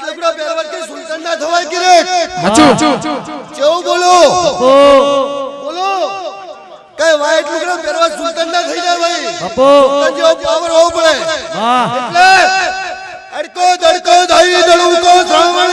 પહેરવાથી સુલતાન ના થવાય કે રે? હાચું. કેવું બોલો. બોલો. કઈ વાઈટ લુગડા પહેરવા સુલતાન ના થઈ જાય ભાઈ? બાપુ. જેવો પાવર હોવો પડે. વાહ એટલે અડકો દડકો દહી દડુકો શ્રાવણ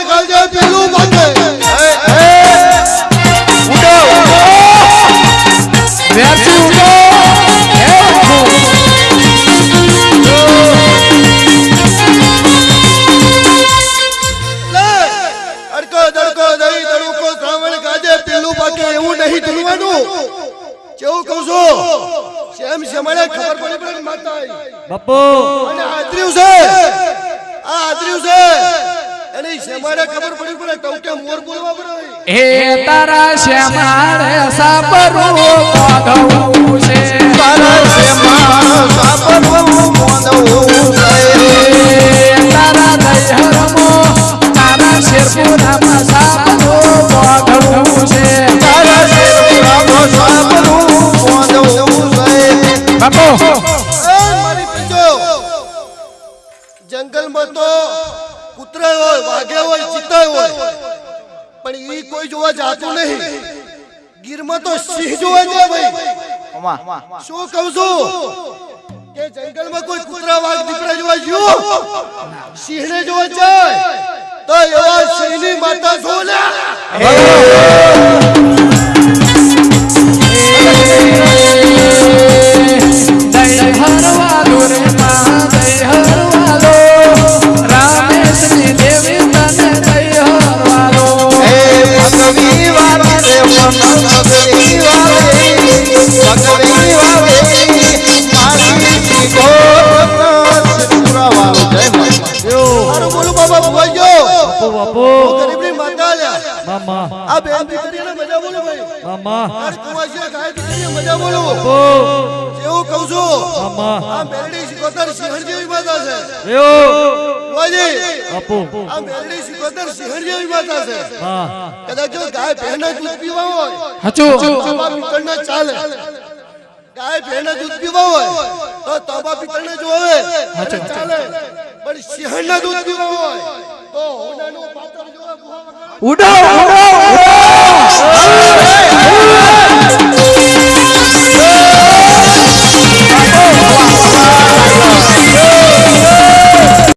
નહીં ધૂળવાનું કેવું કહું છું? શેમ શેમાડે ખબર પડી પડે માતા બાપુ. અને આદર્યું છે. આ આદર્યું છે. એની શેમાડે ખબર પડી પડે તો કે મોર બોલવા પડે હે તારા શ્યામાળે સાબરું પાધવું છે. બાપુ. એ મારી પીજો. જંગલમાં તો કૂતરા હોય વાઘે હોય ચિત્તા હોય. પણ ઈ કોઈ જોવા જાતું નહીં. ગીરમાં તો સિંહ જોવા જાય ભાઈ. શું કહું છું? કે જંગલમાં કોઈ કૂતરા વાઘ દીપડા જોવા ગયો? સિંહને જોવા જાય. તો એવા સિંહની માતા છો બાપુ. ગરીબની માતા લ્યા. મામા. આ બેન દીકરીને મજા બોલો ભાઈ. મામા. આ કુંવાસીએ ગાય દીકરીને મજા બોલો. બાપુ. એવું કહું છું મામા. આ મેરડી સિકોતર સિંહણ જેવી માતા છે. યો ભુવાજી બાપુ. આ મેરડી સિકોતર સિંહણ જેવી માતા છે. હા. કદાચ જો ગાય દૂધ પીવા હોય હાચું. તાંબા પિત્તળના ચાલે. ગાય ભેંના દૂધ પીવા હોય તો તાંબા પિત્તળના જો હવે અને ચાલે. પણ સિંહણના દૂધ પીવા હોય પાત્ર ઉડો ઉડો